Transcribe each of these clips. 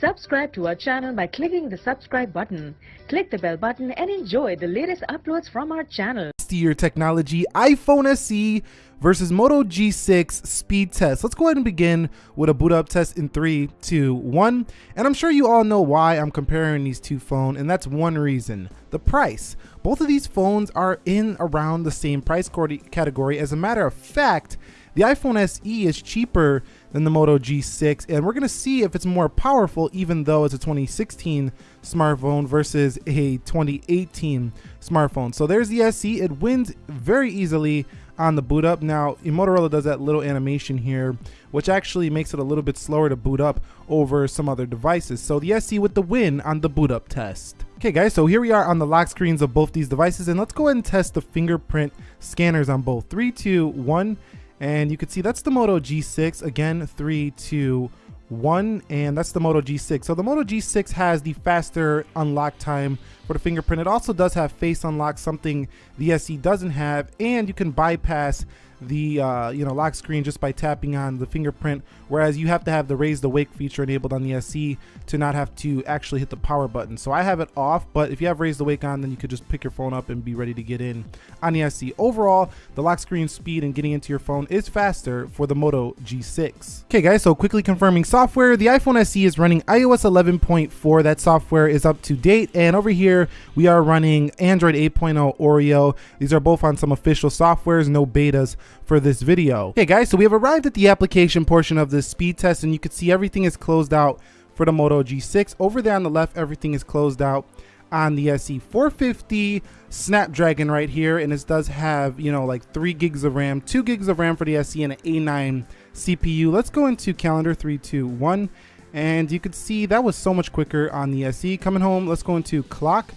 Subscribe to our channel by clicking the subscribe button. Click the bell button and enjoy the latest uploads from our channel. Year technology iPhone SE versus Moto G6 speed test. Let's go ahead and begin with a boot up test in three, two, one. And I'm sure you all know why I'm comparing these two phones, and that's one reason, the price. Both of these phones are in around the same price category. As a matter of fact, the iPhone SE is cheaper than the Moto G6 and we're gonna see if it's more powerful even though it's a 2016 smartphone versus a 2018 smartphone. So there's the SE, it wins very easily on the boot up. Now, Motorola does that little animation here, which actually makes it a little bit slower to boot up over some other devices. So the SE with the win on the boot up test. Okay guys, so here we are on the lock screens of both these devices and let's go ahead and test the fingerprint scanners on both. Three, two, one, and you can see that's the Moto G6 again three two one and that's the Moto G6 so the Moto G6 has the faster unlock time for the fingerprint. It also does have face unlock something the SE doesn't have and you can bypass the uh, you know lock screen just by tapping on the fingerprint whereas you have to have the raise the wake feature enabled on the SE to not have to actually hit the power button. So I have it off but if you have raise the wake on then you could just pick your phone up and be ready to get in on the SE overall the lock screen speed and getting into your phone is faster for the Moto G6 okay guys so quickly confirming software. The iPhone SE is running iOS 11.4 that software is up to date. And over here we are running Android 8.0 Oreo these are both on some official softwares no betas for this video. Okay guys, so we have arrived at the application portion of this speed test and you can see everything is closed out for the Moto G6. Over there on the left, everything is closed out on the SE 450 Snapdragon right here and this does have you know like three gigs of RAM two gigs of RAM for the SE and an A9 CPU let's go into calendar three two one and you can see that was so much quicker on the SE coming home let's go into clock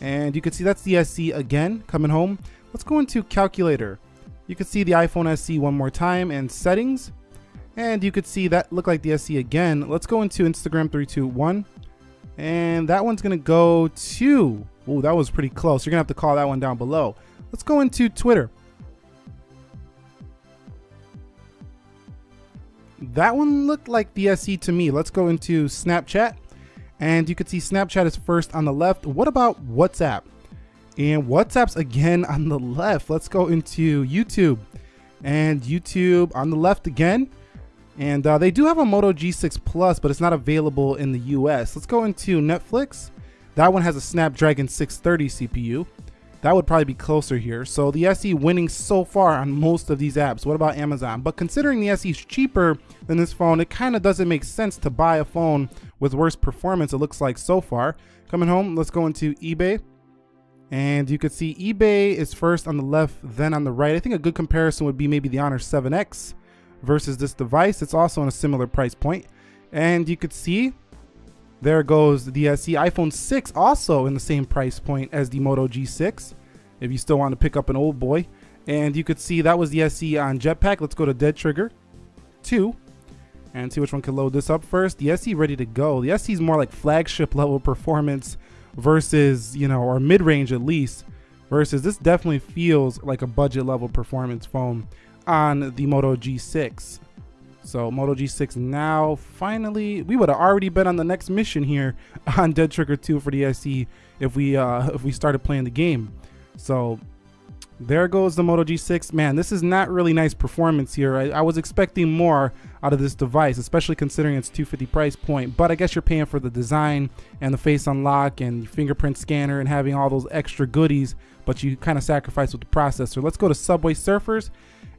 and you can see that's the SE again coming home let's go into calculator you can see the iPhone SE one more time and settings. And you could see that look like the SE again. Let's go into Instagram 321. And that one's gonna go to, oh, that was pretty close. You're gonna have to call that one down below. Let's go into Twitter. That one looked like the SE to me. Let's go into Snapchat. And you can see Snapchat is first on the left. What about WhatsApp? And WhatsApp's again on the left. Let's go into YouTube. And YouTube on the left again. And uh, they do have a Moto G6 Plus, but it's not available in the US. Let's go into Netflix. That one has a Snapdragon 630 CPU. That would probably be closer here. So the SE winning so far on most of these apps. What about Amazon? But considering the SE is cheaper than this phone, it kind of doesn't make sense to buy a phone with worse performance, it looks like so far. Coming home, let's go into eBay. And you could see eBay is first on the left, then on the right. I think a good comparison would be maybe the Honor 7X versus this device. It's also on a similar price point. And you could see there goes the SE iPhone 6 also in the same price point as the Moto G6 if you still want to pick up an old boy. And you could see that was the SE on Jetpack. Let's go to Dead Trigger 2 and see which one can load this up first. The SE ready to go. The SE is more like flagship level performance versus, you know, or mid range at least, versus this definitely feels like a budget level performance phone on the Moto G6. So Moto G6 now finally, we would have already been on the next mission here on Dead Trigger 2 for the SE if we uh, if we started playing the game. So there goes the Moto G6. Man, this is not really nice performance here. I, I, was expecting more out of this device, especially considering its 250 price point. But I guess you're paying for the design and the face unlock and fingerprint scanner and having all those extra goodies, but you kind of sacrifice with the processor. Let's go to Subway Surfers.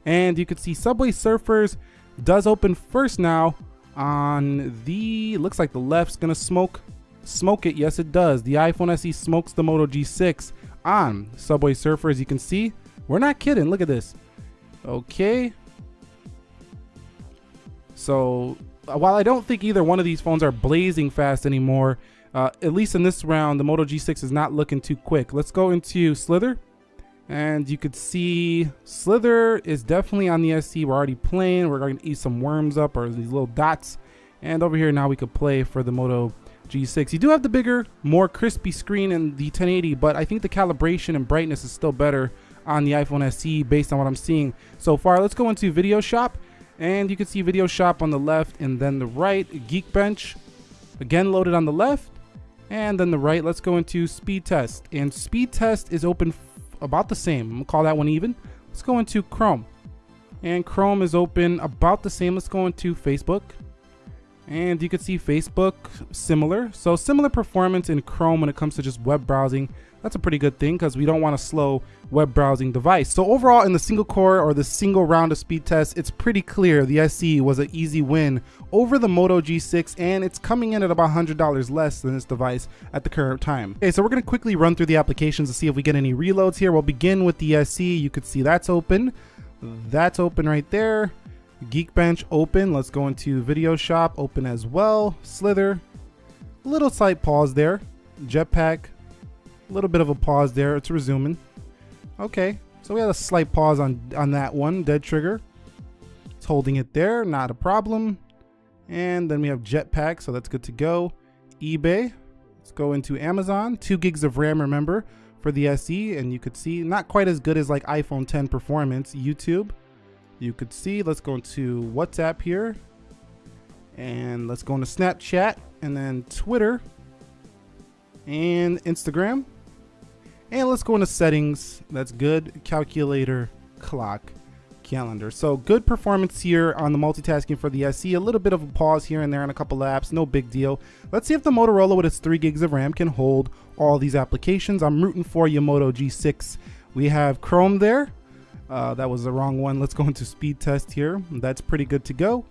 And you can see Subway Surfers does open first now on the, looks like the left's gonna smoke, smoke it. Yes, it does. The iPhone SE smokes the Moto G6 on Subway Surfer. As you can see, we're not kidding. Look at this. Okay. So uh, while I don't think either one of these phones are blazing fast anymore, uh, at least in this round, the Moto G6 is not looking too quick. Let's go into Slither. And you could see Slither is definitely on the SE. We're already playing. We're going to eat some worms up or these little dots. And over here now we could play for the Moto G6. You do have the bigger, more crispy screen in the 1080, but I think the calibration and brightness is still better on the iPhone SE based on what I'm seeing so far. Let's go into Video Shop, and you can see Video Shop on the left and then the right, Geekbench. Again, loaded on the left. And then the right, let's go into speed test. And speed test is open about the same. I'm gonna call that one even. Let's go into Chrome. And Chrome is open about the same. Let's go into Facebook. And you can see Facebook similar. So similar performance in Chrome when it comes to just web browsing. That's a pretty good thing because we don't want a slow web browsing device. So overall in the single core or the single round of speed test, it's pretty clear the SE was an easy win over the Moto G6 and it's coming in at about $100 less than this device at the current time. Okay, so we're gonna quickly run through the applications to see if we get any reloads here. We'll begin with the SE. You could see that's open. That's open right there. Geekbench open. Let's go into Video Shop open as well. Slither. Little slight pause there. Jetpack. A little bit of a pause there. It's resuming. Okay. So we had a slight pause on, on that one. Dead Trigger. It's holding it there. Not a problem. And then we have Jetpack. So that's good to go. eBay. Let's go into Amazon. Two gigs of RAM, remember, for the SE. And you could see not quite as good as like iPhone 10 performance. YouTube you could see, let's go into WhatsApp here. And let's go into Snapchat and then Twitter and Instagram. And let's go into settings. That's good. Calculator, clock, calendar. So good performance here on the multitasking for the SE. A little bit of a pause here and there on a couple apps. No big deal. Let's see if the Motorola with its 3 gigs of RAM can hold all these applications. I'm rooting for you, Moto G6. We have Chrome there. Uh, that was the wrong one. Let's go into speed test here. That's pretty good to go.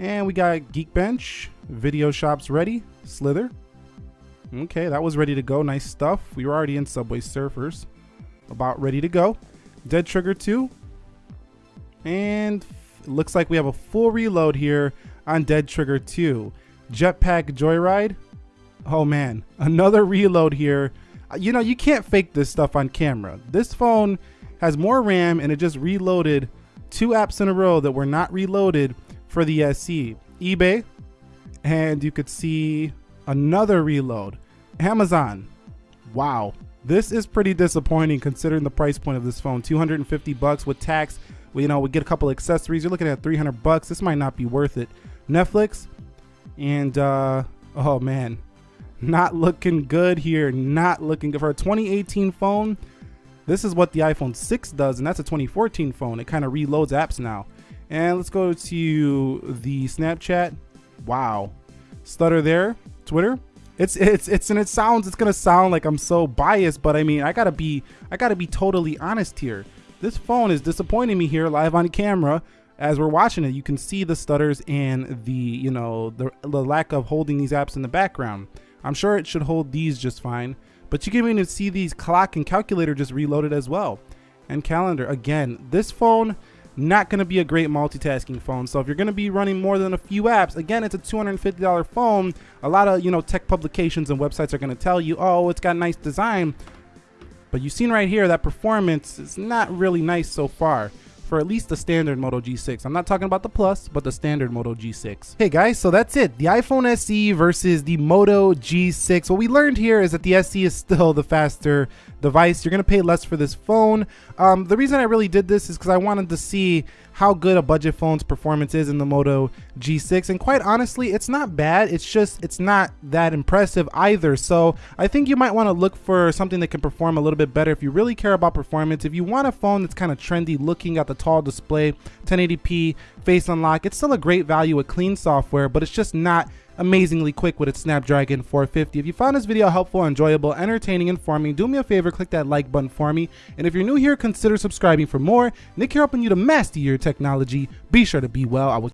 And we got Geekbench, Video Shops ready, Slither. Okay, that was ready to go. Nice stuff. We were already in Subway Surfers. About ready to go. Dead Trigger 2. And looks like we have a full reload here on Dead Trigger 2. Jetpack Joyride. Oh man, another reload here. Uh, you know, you can't fake this stuff on camera. This phone has more RAM and it just reloaded two apps in a row that were not reloaded for the SE. eBay, and you could see another reload. Amazon, wow. This is pretty disappointing considering the price point of this phone. 250 bucks with tax. You know, we get a couple accessories. You're looking at 300 bucks. This might not be worth it. Netflix, and uh, oh man, not looking good here. Not looking good for a 2018 phone. This is what the iPhone 6 does, and that's a 2014 phone. It kind of reloads apps now. And let's go to the Snapchat. Wow. Stutter there. Twitter. It's it's it's and it sounds it's gonna sound like I'm so biased, but I mean I gotta be I gotta be totally honest here. This phone is disappointing me here live on camera as we're watching it. You can see the stutters and the you know the, the lack of holding these apps in the background. I'm sure it should hold these just fine. But you can even see these clock and calculator just reloaded as well. And calendar, again, this phone, not going to be a great multitasking phone. So if you're going to be running more than a few apps, again, it's a $250 phone. A lot of, you know, tech publications and websites are going to tell you, oh, it's got nice design. But you've seen right here that performance is not really nice so far for at least the standard Moto G6. I'm not talking about the Plus, but the standard Moto G6. Hey guys, so that's it. The iPhone SE versus the Moto G6. What we learned here is that the SE is still the faster device. You're gonna pay less for this phone. Um, the reason I really did this is because I wanted to see how good a budget phone's performance is in the Moto G6 and quite honestly it's not bad it's just it's not that impressive either so I think you might want to look for something that can perform a little bit better if you really care about performance if you want a phone that's kind of trendy looking at the tall display 1080p face unlock it's still a great value with clean software but it's just not amazingly quick with its Snapdragon 450. If you found this video helpful, enjoyable, entertaining, informing, do me a favor, click that like button for me. And if you're new here, consider subscribing for more. Nick here helping you to master your technology. Be sure to be well. I will